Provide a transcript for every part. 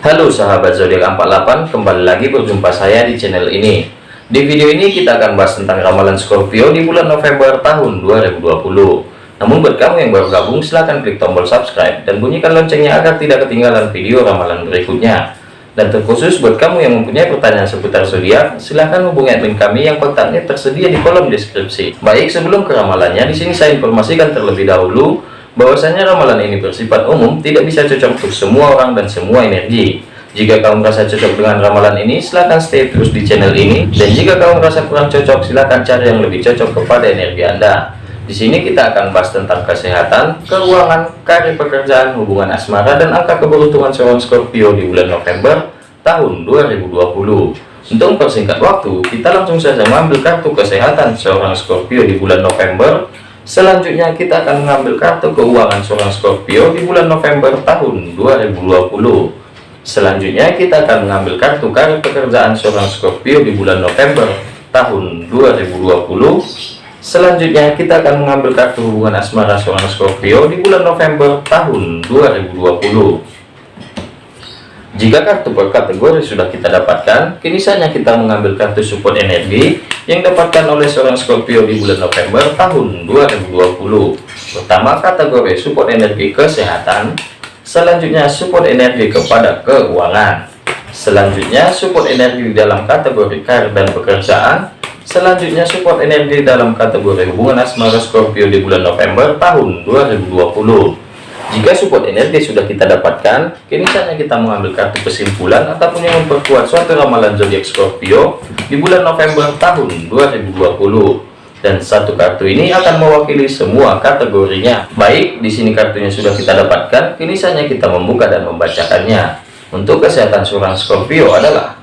Halo sahabat zodiak 48 kembali lagi berjumpa saya di channel ini. Di video ini kita akan bahas tentang ramalan Scorpio di bulan November tahun 2020 namun buat kamu yang baru gabung silahkan klik tombol subscribe dan bunyikan loncengnya agar tidak ketinggalan video ramalan berikutnya. Dan terkhusus buat kamu yang mempunyai pertanyaan seputar zodiak silahkan hubungi admin kami yang kontaknya tersedia di kolom deskripsi. Baik sebelum ke ramalannya di sini saya informasikan terlebih dahulu bahwasanya ramalan ini bersifat umum tidak bisa cocok untuk semua orang dan semua energi. Jika kamu merasa cocok dengan ramalan ini silahkan stay terus di channel ini. Dan jika kamu merasa kurang cocok silahkan cari yang lebih cocok kepada energi anda. Di sini kita akan bahas tentang kesehatan keuangan karir pekerjaan hubungan asmara dan angka keberuntungan seorang Scorpio di bulan November tahun 2020 untuk mempersingkat waktu kita langsung saja mengambil kartu kesehatan seorang Scorpio di bulan November Selanjutnya kita akan mengambil kartu keuangan seorang Scorpio di bulan November tahun 2020. Selanjutnya kita akan mengambil kartu karir pekerjaan seorang Scorpio di bulan November tahun 2020. Selanjutnya kita akan mengambil kartu hubungan asmara seorang Scorpio di bulan November tahun 2020. Jika kartu per kategori sudah kita dapatkan, kini saatnya kita mengambil kartu support energi yang dapatkan oleh seorang Scorpio di bulan November tahun 2020. Pertama kategori support energi kesehatan, selanjutnya support energi kepada keuangan, selanjutnya support energi dalam kategori karir dan pekerjaan, selanjutnya support energi dalam kategori hubungan asmara Scorpio di bulan November tahun 2020. Jika support energi sudah kita dapatkan, kini saatnya kita mengambil kartu kesimpulan ataupun yang memperkuat suatu ramalan zodiak Scorpio di bulan November tahun 2020. Dan satu kartu ini akan mewakili semua kategorinya. Baik, di sini kartunya sudah kita dapatkan, kini saatnya kita membuka dan membacakannya. Untuk kesehatan seorang Scorpio adalah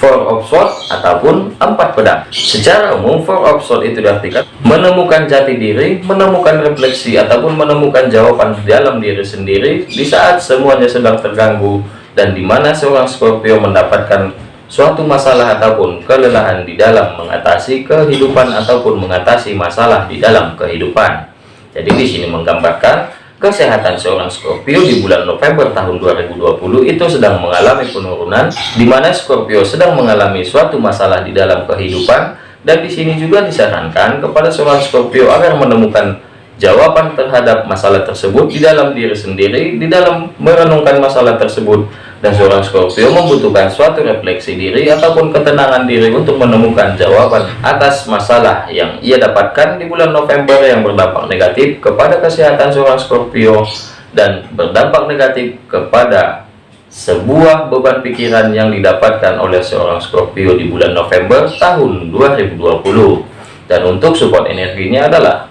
Four of Swords ataupun empat pedang. Secara umum, Four of Swords itu diartikan menemukan jati diri, menemukan refleksi, ataupun menemukan jawaban di dalam diri sendiri di saat semuanya sedang terganggu dan di mana seorang Scorpio mendapatkan suatu masalah ataupun kelelahan di dalam mengatasi kehidupan ataupun mengatasi masalah di dalam kehidupan. Jadi di sini menggambarkan kesehatan seorang Scorpio di bulan November tahun 2020 itu sedang mengalami penurunan di mana Scorpio sedang mengalami suatu masalah di dalam kehidupan. Dan di sini juga disarankan kepada seorang Scorpio agar menemukan jawaban terhadap masalah tersebut di dalam diri sendiri di dalam merenungkan masalah tersebut dan seorang Scorpio membutuhkan suatu refleksi diri ataupun ketenangan diri untuk menemukan jawaban atas masalah yang ia dapatkan di bulan November yang berdampak negatif kepada kesehatan seorang Scorpio dan berdampak negatif kepada sebuah beban pikiran yang didapatkan oleh seorang Scorpio di bulan November tahun 2020 dan untuk support energinya adalah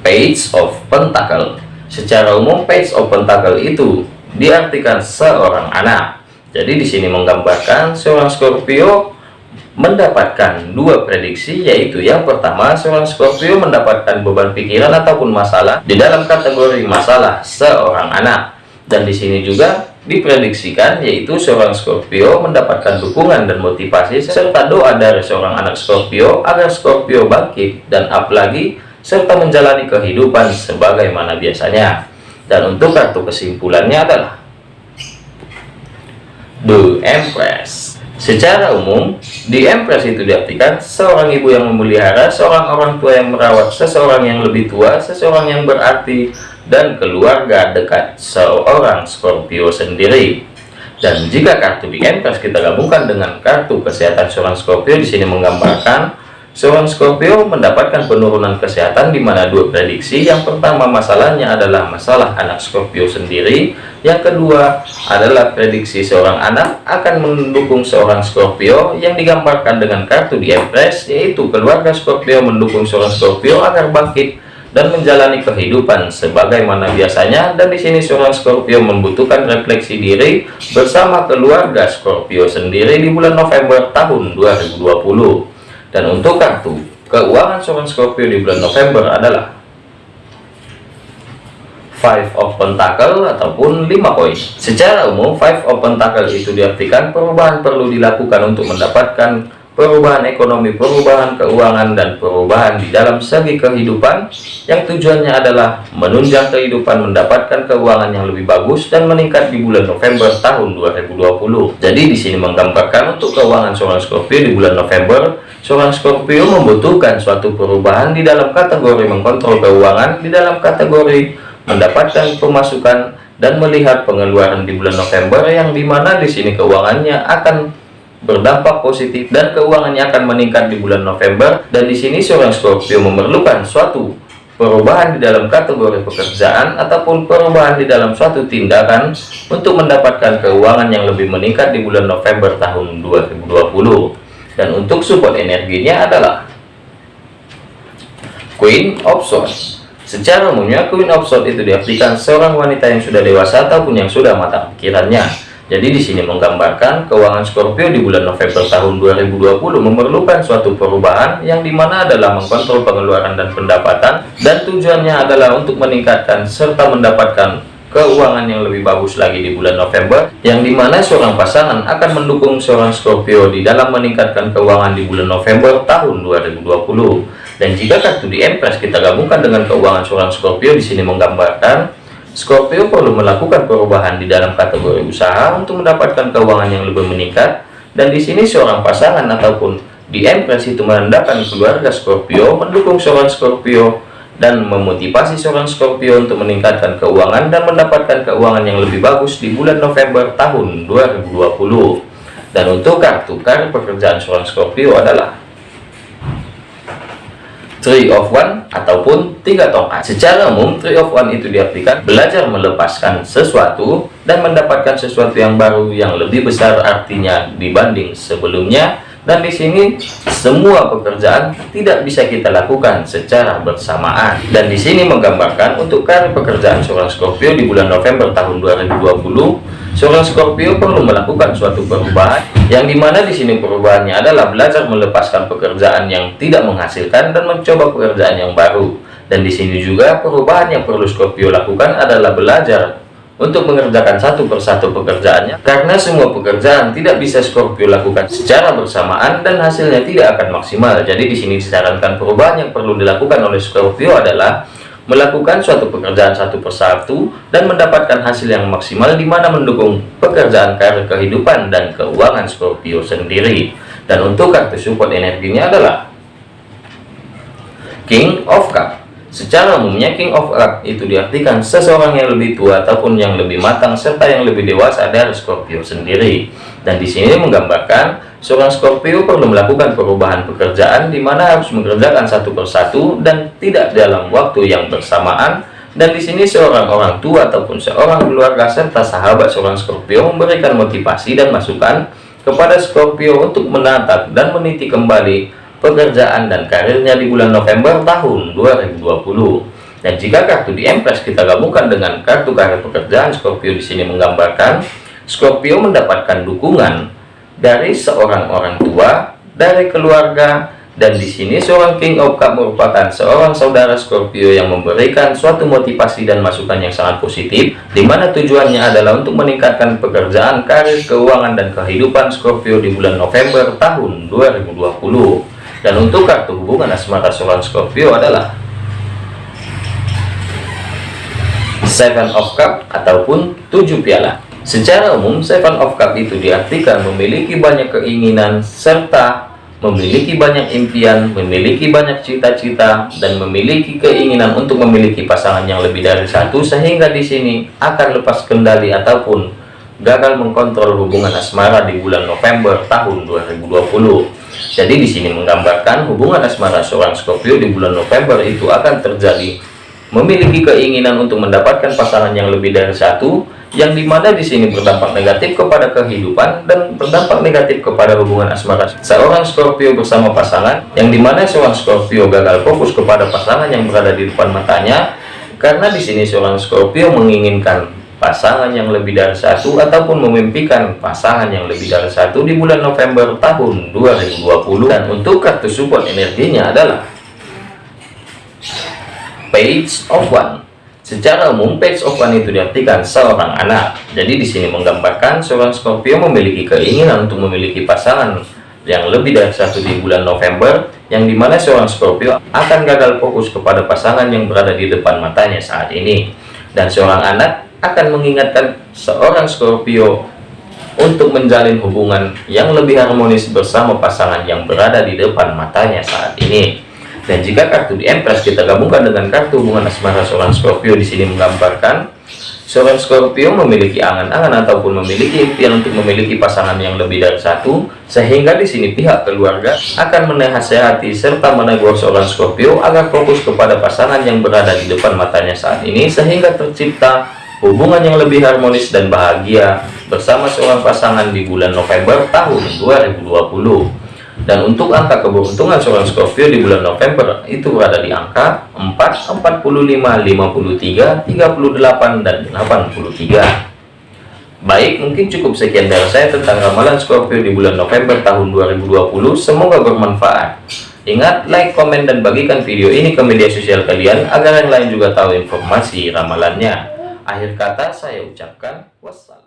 Page of Pentacle. Secara umum Page of Pentacle itu diartikan seorang anak. Jadi di sini menggambarkan seorang Scorpio mendapatkan dua prediksi yaitu yang pertama seorang Scorpio mendapatkan beban pikiran ataupun masalah di dalam kategori masalah seorang anak dan di sini juga diprediksikan yaitu seorang Scorpio mendapatkan dukungan dan motivasi serta doa dari seorang anak Scorpio agar Scorpio bangkit dan apalagi serta menjalani kehidupan sebagaimana biasanya dan untuk kartu kesimpulannya adalah The Empress. Secara umum, The Empress itu diartikan seorang ibu yang memelihara, seorang orang tua yang merawat, seseorang yang lebih tua, seseorang yang berarti, dan keluarga dekat seorang Scorpio sendiri. Dan jika kartu The Empress kita gabungkan dengan kartu kesehatan seorang Scorpio di sini menggambarkan Seorang Scorpio mendapatkan penurunan kesehatan di mana dua prediksi. Yang pertama masalahnya adalah masalah anak Scorpio sendiri. Yang kedua adalah prediksi seorang anak akan mendukung seorang Scorpio yang digambarkan dengan kartu di Empress yaitu keluarga Scorpio mendukung seorang Scorpio agar bangkit dan menjalani kehidupan sebagaimana biasanya dan di sini seorang Scorpio membutuhkan refleksi diri bersama keluarga Scorpio sendiri di bulan November tahun 2020 dan untuk kartu keuangan seorang Scorpio di bulan November adalah Five of Pentacle ataupun 5 koin. Secara umum Five of Pentacle itu diartikan perubahan perlu dilakukan untuk mendapatkan perubahan ekonomi, perubahan keuangan, dan perubahan di dalam segi kehidupan yang tujuannya adalah menunjang kehidupan, mendapatkan keuangan yang lebih bagus dan meningkat di bulan November tahun 2020. Jadi di sini menggambarkan untuk keuangan seorang Scorpio di bulan November, seorang Scorpio membutuhkan suatu perubahan di dalam kategori mengkontrol keuangan, di dalam kategori mendapatkan pemasukan dan melihat pengeluaran di bulan November yang di mana di sini keuangannya akan berdampak positif dan keuangannya akan meningkat di bulan November. Dan di sini seorang Scorpio memerlukan suatu perubahan di dalam kategori pekerjaan ataupun perubahan di dalam suatu tindakan untuk mendapatkan keuangan yang lebih meningkat di bulan November tahun 2020 dan untuk support energinya adalah Queen of Swords. Secara umumnya Queen of Swords itu diartikan seorang wanita yang sudah dewasa ataupun yang sudah matang pikirannya. Jadi di sini menggambarkan keuangan Scorpio di bulan November tahun 2020 memerlukan suatu perubahan yang di mana adalah mengkontrol pengeluaran dan pendapatan dan tujuannya adalah untuk meningkatkan serta mendapatkan keuangan yang lebih bagus lagi di bulan November yang di mana seorang pasangan akan mendukung seorang Scorpio di dalam meningkatkan keuangan di bulan November tahun 2020 dan jika kartu di Empress kita gabungkan dengan keuangan seorang Scorpio di sini menggambarkan Scorpio perlu melakukan perubahan di dalam kategori usaha untuk mendapatkan keuangan yang lebih meningkat. Dan di sini seorang pasangan ataupun di Empress itu menandakan keluarga Scorpio mendukung seorang Scorpio dan memotivasi seorang Scorpio untuk meningkatkan keuangan dan mendapatkan keuangan yang lebih bagus di bulan November tahun 2020 dan untuk kartu karir pekerjaan seorang Scorpio adalah Three of One ataupun tiga tongkat. Secara umum, Three of One itu diartikan belajar melepaskan sesuatu dan mendapatkan sesuatu yang baru yang lebih besar artinya dibanding sebelumnya. Dan di sini semua pekerjaan tidak bisa kita lakukan secara bersamaan. Dan di sini menggambarkan untuk karir pekerjaan seorang Scorpio di bulan November tahun 2020 Seorang Scorpio perlu melakukan suatu perubahan yang di mana di sini perubahannya adalah belajar melepaskan pekerjaan yang tidak menghasilkan dan mencoba pekerjaan yang baru. Dan di sini juga perubahan yang perlu Scorpio lakukan adalah belajar untuk mengerjakan satu persatu pekerjaannya karena semua pekerjaan tidak bisa Scorpio lakukan secara bersamaan dan hasilnya tidak akan maksimal. Jadi di sini disarankan perubahan yang perlu dilakukan oleh Scorpio adalah melakukan suatu pekerjaan satu persatu dan mendapatkan hasil yang maksimal di mana mendukung pekerjaan karir kehidupan dan keuangan Scorpio sendiri dan untuk kartu support energinya adalah King of Cup secara umumnya King of Cup itu diartikan seseorang yang lebih tua ataupun yang lebih matang serta yang lebih dewasa dari Scorpio sendiri dan di sini menggambarkan Seorang Scorpio perlu melakukan perubahan pekerjaan di mana harus mengerjakan satu persatu dan tidak dalam waktu yang bersamaan. Dan di sini seorang orang tua ataupun seorang keluarga serta sahabat seorang Scorpio memberikan motivasi dan masukan kepada Scorpio untuk menatap dan meniti kembali pekerjaan dan karirnya di bulan November tahun 2020. Dan jika kartu di Empress kita gabungkan dengan kartu karir pekerjaan Scorpio di sini menggambarkan Scorpio mendapatkan dukungan dari seorang orang tua, dari keluarga, dan di sini seorang King of Cup merupakan seorang saudara Scorpio yang memberikan suatu motivasi dan masukan yang sangat positif, di mana tujuannya adalah untuk meningkatkan pekerjaan, karir, keuangan, dan kehidupan Scorpio di bulan November tahun 2020. Dan untuk kartu hubungan asmara seorang Scorpio adalah Seven of Cup ataupun tujuh piala. Secara umum, Seven of Cup itu diartikan memiliki banyak keinginan serta memiliki banyak impian, memiliki banyak cita-cita, dan memiliki keinginan untuk memiliki pasangan yang lebih dari satu, sehingga di sini akan lepas kendali ataupun gagal mengkontrol hubungan asmara di bulan November tahun 2020. Jadi di sini menggambarkan hubungan asmara seorang Scorpio di bulan November itu akan terjadi memiliki keinginan untuk mendapatkan pasangan yang lebih dari satu, yang di mana di sini berdampak negatif kepada kehidupan dan berdampak negatif kepada hubungan asmara seorang Scorpio bersama pasangan yang di mana seorang Scorpio gagal fokus kepada pasangan yang berada di depan matanya karena di sini seorang Scorpio menginginkan pasangan yang lebih dari satu ataupun memimpikan pasangan yang lebih dari satu di bulan November tahun 2020 dan untuk kartu support energinya adalah Page of One. Secara umum, page of one itu diartikan seorang anak. Jadi di sini menggambarkan seorang Scorpio memiliki keinginan untuk memiliki pasangan yang lebih dari satu di bulan November yang di mana seorang Scorpio akan gagal fokus kepada pasangan yang berada di depan matanya saat ini. Dan seorang anak akan mengingatkan seorang Scorpio untuk menjalin hubungan yang lebih harmonis bersama pasangan yang berada di depan matanya saat ini. Dan jika kartu di Empress kita gabungkan dengan kartu hubungan asmara seorang Scorpio di sini menggambarkan Seorang Scorpio memiliki angan-angan ataupun memiliki impian untuk memiliki pasangan yang lebih dari satu, sehingga di sini pihak keluarga akan menasehati serta menegur seorang Scorpio agar fokus kepada pasangan yang berada di depan matanya saat ini, sehingga tercipta hubungan yang lebih harmonis dan bahagia bersama seorang pasangan di bulan November tahun 2020 dan untuk angka keberuntungan seorang Scorpio di bulan November itu berada di angka 4, 45, 53, 38, dan 83 Baik, mungkin cukup sekian dari saya tentang ramalan Scorpio di bulan November tahun 2020. Semoga bermanfaat. Ingat, like, komen, dan bagikan video ini ke media sosial kalian agar yang lain juga tahu informasi ramalannya. Akhir kata saya ucapkan wassalam.